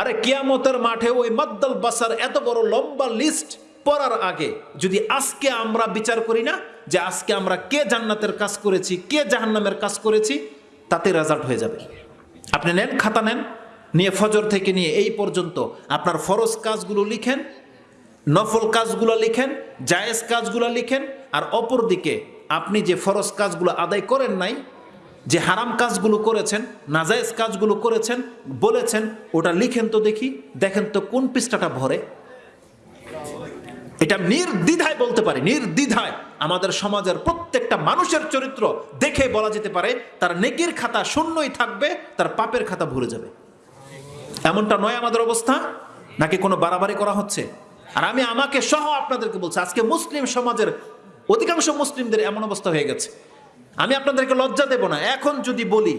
আরে কিয়ামতের মাঠে ওই মাদ্দাল বাসার এত বড় লম্বা লিস্ট পড়ার আগে যদি আজকে আমরা বিচার করি না যে আজকে আমরা কে জান্নাতের কাজ করেছি, কে জাহান্নামের কাজ করেছি, তাতে রেজাল্ট হয়ে যাবে। আপনি নেন, খাতা নেন, নিয়ে ফজর থেকে নিয়ে এই পর্যন্ত আপনার ফরজ কাজগুলো লিখেন, নফল কাজগুলো লিখেন, জায়েজ কাজগুলো লিখেন, আর অপর দিকে আপনি যে ফরজ কাজগুলো আদায় করেন নাই যে হারাম কাজগুলো করেছেন, নাজায়েজ কাজগুলো করেছেন, বলেছেন, ওটা লিখেন তো দেখি, দেখেন তো কোন পৃষ্ঠাটা ভরে। এটা নির্দ্বিধায় বলতে পারে, নির্দ্বিধায়। আমাদের সমাজের প্রত্যেকটা মানুষের চরিত্র দেখে বলা যেতে পারে, তার নেকির খাতা শূন্যই থাকবে, তার পাপের খাতা ভরে যাবে। এমনটা নয় আমাদের অবস্থা? নাকি কোনো বাড়াবাড়ি করা হচ্ছে? আর আমি আমাকে সহ আপনাদেরকে বলছি, আজকে মুসলিম সমাজের, অধিকাংশ মুসলিমদের এমন অবস্থা হয়ে গেছে। আমি আপনাদেরকে লজ্জা দেব না। এখন যদি বলি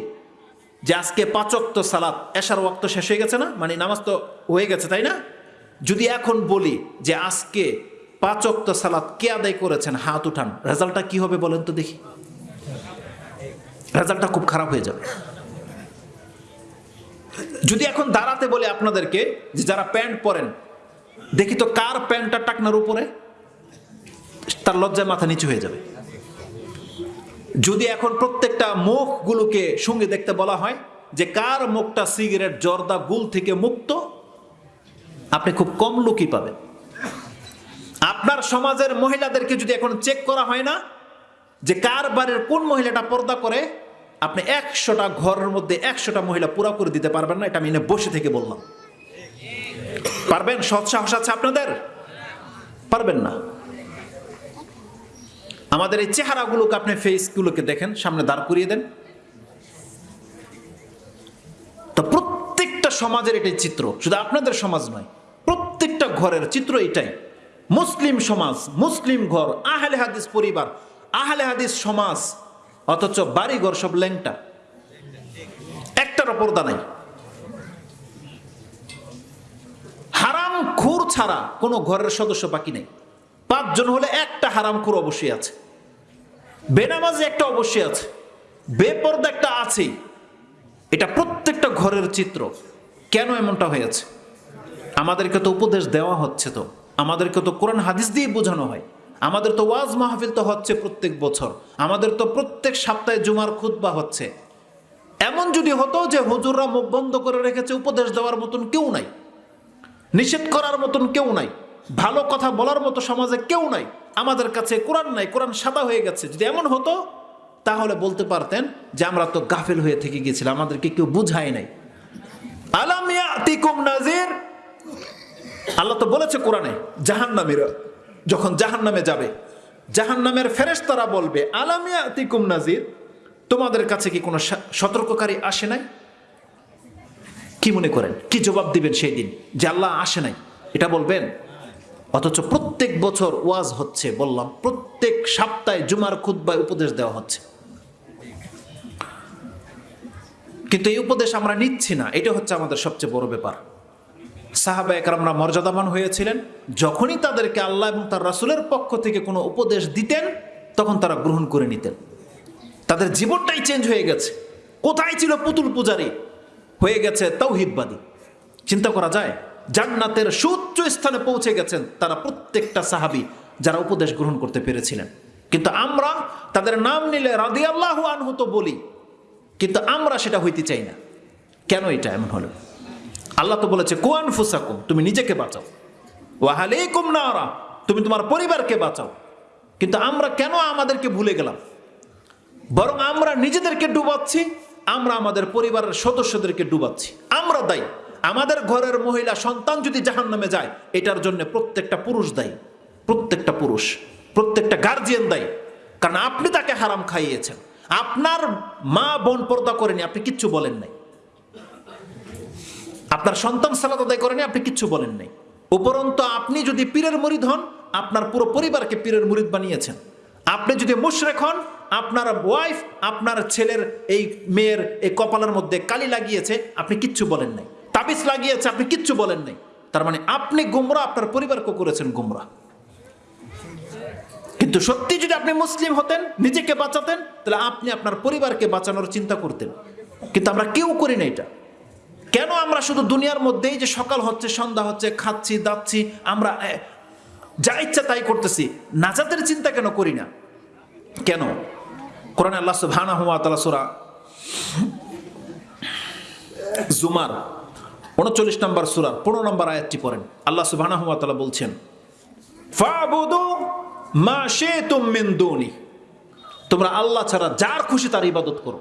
যে আজকে পাঁচক্ত সালাত, এশার ওয়াক্ত শেষ হয়ে গেছে না? মানে নামাজ তো হয়ে গেছে, তাই না? যদি এখন বলি যে আজকে পাঁচক্ত সালাত কে আদায় করেছেন, হাত উঠান, রেজাল্টটা কি হবে বলেন তো দেখি। রেজাল্টটা খুব খারাপ হয়ে যাবে। যদি এখন দাঁড়াতে বলে আপনাদেরকে যে যারা প্যান্ট পরেন, দেখি তো কার প্যান্টটা টাকনার উপরে? তার লজ্জায় মাথা নিচু হয়ে যাবে। যদি এখন প্রত্যেকটা মুখগুলোকে সঙ্গে দেখতে বলা হয় যে কার মুখটা সিগারেট, জর্দা, গুল থেকে মুক্ত, আপনি খুব কম লোকই পাবেন। আপনার সমাজের মহিলাদেরকে যদি এখন চেক করা হয় না যে কার বাড়ির কোন মহিলাটা পর্দা করে, আপনি একশোটা ঘরের মধ্যে একশোটা মহিলা পুরা করে দিতে পারবেন না, এটা আমি এনে বসে থেকে বললাম। পারবেন? সৎ সাহস আছে আপনাদের? পারবেন না। আমাদের এই চেহারাগুলোকে আপনি ফেসগুলোকে দেখেন, সামনে দাঁড় করিয়ে দেন। তো প্রত্যেকটা সমাজের এটাই চিত্র। শুধু আপনাদের সমাজ নয়, প্রত্যেকটা ঘরের চিত্র এটাই। মুসলিম সমাজ, মুসলিম ঘর, আহলে হাদিস পরিবার, আহলে হাদিস সমাজ, অথচ বাড়িঘর সব ল্যাংটা। একটার পর্দা নাই। হারাম খুর ছাড়া কোনো ঘরের সদস্য বাকি নেই। পাঁচজন হলে একটা হারাম খুর অবশ্যই আছে। বেনামাজি একটা অবশ্যই আছে। বেপর্দা একটা আছেই এটা প্রত্যেকটা ঘরের চিত্র। কেন এমনটা হয়েছে? আমাদেরকে তো উপদেশ দেওয়া হচ্ছে তো। আমাদেরকে তো কোরআন হাদিস দিয়ে বোঝানো হয়। আমাদের তো ওয়াজ মাহফিল তো হচ্ছে প্রত্যেক বছর। আমাদের তো প্রত্যেক সপ্তাহে জুমার খুতবা হচ্ছে। এমন যদি হতো যে হুজুররা মুখ বন্ধ করে রেখেছে, উপদেশ দেওয়ার মতন কেউ নাই। নিষেধ করার মতন কেউ নাই। ভালো কথা বলার মতো সমাজে কেউ নাই। আমাদের কাছে কোরআন নাই, কোরআন সাদা হয়ে গেছে। যদি এমন হতো, তাহলে বলতে পারতেন যে আমরা তো গাফেল হয়ে থেকে গেছিলাম আমাদেরকে কেউ বুঝায় নাই। আতিকুম নাজির আল্লাহ তো বলেছে কোরআনে জাহান জাহান্নামীরা যখন জাহান্নামে যাবে, জাহান্নামের ফেরেশতারা বলবে আলামিয়া আতিকুম নাজির তোমাদের কাছে কি কোনো সতর্ককারী আসে নাই? কি মনে করেন? কি জবাব দিবেন সেই দিন? যে আল্লাহ আসে নাই। এটা বলবেন? অথচ প্রত্যেক বছর ওয়াজ হচ্ছে, বললাম, প্রত্যেক সপ্তাহে জুমার খুদ্বায় উপদেশ দেওয়া হচ্ছে। কিন্তু এই উপদেশ আমরা নিচ্ছি না, এটা হচ্ছে আমাদের সবচেয়ে বড় ব্যাপার। সাহাবা একরামরা মর্যাদাবান হয়েছিলেন, যখনই তাদেরকে আল্লাহ এবং তার রাসুলের পক্ষ থেকে কোনো উপদেশ দিতেন, তখন তারা গ্রহণ করে নিতেন। তাদের জীবনটাই চেঞ্জ হয়ে গেছে। কোথায় ছিল পুতুল পূজারী? হয়ে গেছে তৌহিদবাদী। চিন্তা করা যায় জান্নাতের সুউচ্চ স্থানে পৌঁছে গেছেন তারা প্রত্যেকটা সাহাবি যারা উপদেশ গ্রহণ করতে পেরেছিলেন। কিন্তু আমরা তাদের নাম নিলে রাদি আল্লাহ আনহু তো বলি, কিন্তু আমরা সেটা হইতে চাই না। কেন এটা এমন হলো? আল্লাহ তো বলেছে কোয়ান ফুসাকুম তুমি নিজেকে বাঁচাও। ওয়াহালেকুম নারা, তুমি তোমার পরিবারকে বাঁচাও। কিন্তু আমরা কেন আমাদেরকে ভুলে গেলাম? বরং আমরা নিজেদেরকে ডুবাচ্ছি, আমরা আমাদের পরিবারের সদস্যদেরকে ডুবাচ্ছি। আমরা দায়ী। আমাদের ঘরের মহিলা সন্তান যদি জাহান নামে যায়, এটার জন্য প্রত্যেকটা পুরুষ দায়ী, প্রত্যেকটা পুরুষ, প্রত্যেকটা গার্জিয়ান দায়ী। কারণ আপনি তাকে হারাম খাইয়েছেন। আপনার মা বোন পর্দা করেনি, আপনি কিচ্ছু বলেন নাই। আপনার সন্তান সালাদ আদায় করেনি, আপনি কিচ্ছু বলেন নাই। উপরন্ত আপনি যদি পীরের মুরিদ হন, আপনার পুরো পরিবারকে পীরের মুরিদ বানিয়েছেন। আপনি যদি মুশরেক হন, আপনার ওয়াইফ আপনার ছেলের এই মেয়ের এই কপালের মধ্যে কালি লাগিয়েছে, আপনি কিচ্ছু বলেন নাই। তাবিজ লাগিয়েছে, আপনি কিচ্ছু বলেন নাই। তার মানে আপনি গুমরা, আপনার পরিবারকে করেছেন গুমরা। কিন্তু সত্যি যদি আপনি মুসলিম হতেন, নিজেকে বাঁচাতেন, তাহলে আপনি আপনার পরিবারকে বাঁচানোর চিন্তা করতেন। কিন্তু আমরা কেউ করি না এটা। কেন আমরা শুধু দুনিয়ার মধ্যেই যে সকাল হচ্ছে, সন্ধ্যা হচ্ছে, খাচ্ছি, দাচ্ছি, আমরা যা ইচ্ছা তাই করতেছি, নাজাতের চিন্তা কেন করি না? কেন? কোরআন আল্লাহ সুবহানাহু ওয়া তাআলা জুমার উনচল্লিশ নম্বর সূরার পনেরো নম্বর আয়াতটি পড়েন। আল্লাহ ওয়া বলছেন মা শিতুম মিন দুনি তোমরা আল্লাহ ছাড়া যার খুশি তার ইবাদত করো।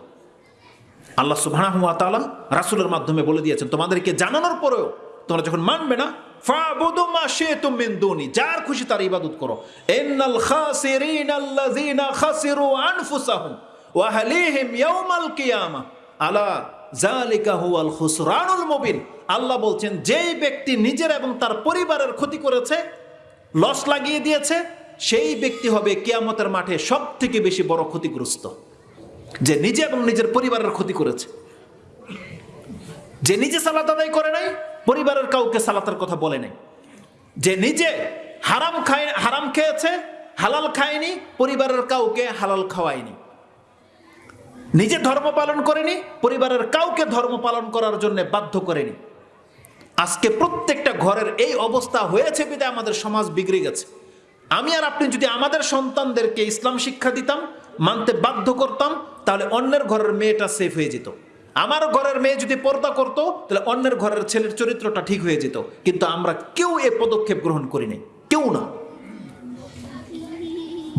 আল্লাহ তাআলা রাসূলের মাধ্যমে বলে দিয়েছেন, তোমাদেরকে জানানোর পরেও তোমরা যখন মানবে না যার খুশি তার ইবাদত করো। আনফুসাহুম ওয়া আহলিহিম ইয়াউমাল কিয়ামা। আলা জালিকা হুয়াল খুসরানুল মুবিন। আল্লাহ বলছেন, যেই ব্যক্তি নিজের এবং তার পরিবারের ক্ষতি করেছে লস লাগিয়ে দিয়েছে, সেই ব্যক্তি হবে কিয়ামতের মাঠে সব থেকে বেশি বড় ক্ষতিগ্রস্ত। যে নিজে এবং নিজের পরিবারের ক্ষতি করেছে। যে নিজে সালাত আদায় করে নাই, পরিবারের কাউকে সালাতের কথা বলে নাই। যে নিজে হারাম খায়, হারাম খেয়েছে, হালাল খায়নি, পরিবারের কাউকে হালাল খাওয়ায়নি। নিজে ধর্ম পালন করেনি, পরিবারের কাউকে ধর্ম পালন করার জন্য বাধ্য করেনি। আজকে প্রত্যেকটা ঘরের এই অবস্থা হয়েছে বিধায় আমাদের সমাজ বিগড়ে গেছে। আমি আর আপনি যদি আমাদের সন্তানদেরকে ইসলাম শিক্ষা দিতাম, মানতে বাধ্য করতাম, তাহলে অন্যের ঘরের মেয়েটা সেফ হয়ে যেত। আমার ঘরের মেয়ে যদি পর্দা করতো, তাহলে অন্যের ঘরের ছেলের চরিত্রটা ঠিক হয়ে যেত। কিন্তু আমরা কেউ এ পদক্ষেপ গ্রহণ করি নাই কেউ না।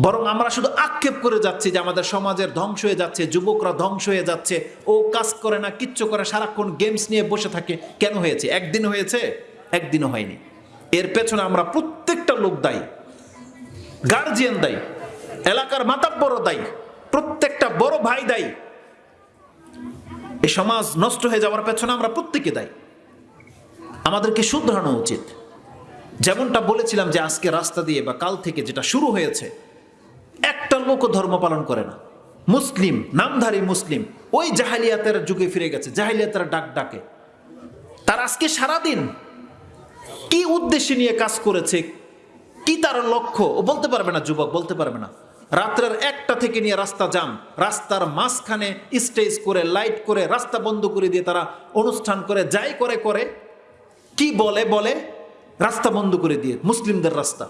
বরং আমরা শুধু আক্ষেপ করে যাচ্ছি যে আমাদের সমাজের ধ্বংস হয়ে যাচ্ছে, যুবকরা ধ্বংস হয়ে যাচ্ছে, ও কাজ করে না, কিচ্ছু করে, সারাক্ষণ গেমস নিয়ে বসে থাকে। কেন হয়েছে? একদিন হয়েছে, একদিনও হয়নি। এর পেছনে আমরা প্রত্যেকটা লোক দায়ী। গার্জিয়ান দায়ী। এলাকার মাতাব্বর দায়ী। প্রত্যেকটা বড় ভাই দায়ী। এই সমাজ নষ্ট হয়ে যাওয়ার পেছনে আমরা প্রত্যেকে দায়ী। আমাদেরকে শুধরানো উচিত। যেমনটা বলেছিলাম যে আজকে রাস্তা দিয়ে বা কাল থেকে যেটা শুরু হয়েছে একটা লোকও ধর্ম পালন করে না। মুসলিম, নামধারী মুসলিম, ওই জাহালিয়াতের যুগে ফিরে গেছে, জাহালিয়াতের ডাক ডাকে। তার আজকে সারাদিন কি উদ্দেশ্যে নিয়ে কাজ করেছে, কি তার লক্ষ্য, ও বলতে পারবে না, যুবক, বলতে পারবে না। রাত্রের একটা থেকে নিয়ে রাস্তা জাম, রাস্তার মাঝখানে স্টেজ করে, লাইট করে, রাস্তা বন্ধ করে দিয়ে তারা অনুষ্ঠান করে, যাই করে করে। কি বলে বলে? রাস্তা বন্ধ করে দিয়ে, মুসলিমদের রাস্তা।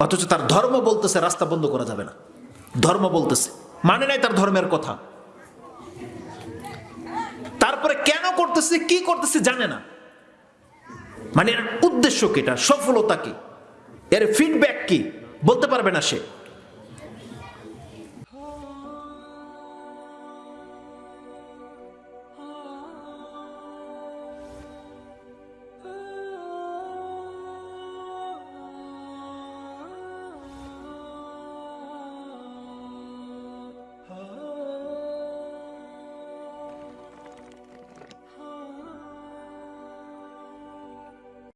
অথচ তার ধর্ম বলতেছে, রাস্তা বন্ধ করা যাবে না। ধর্ম বলতেছে। মানে নাই তার ধর্মের কথা। তারপরে কেন করতেছে, কি করতেছে জানে না। মানে এর উদ্দেশ্য কি এটা? সফলতা কি? এর ফিডব্যাক কি? বলতে পারবে না সে।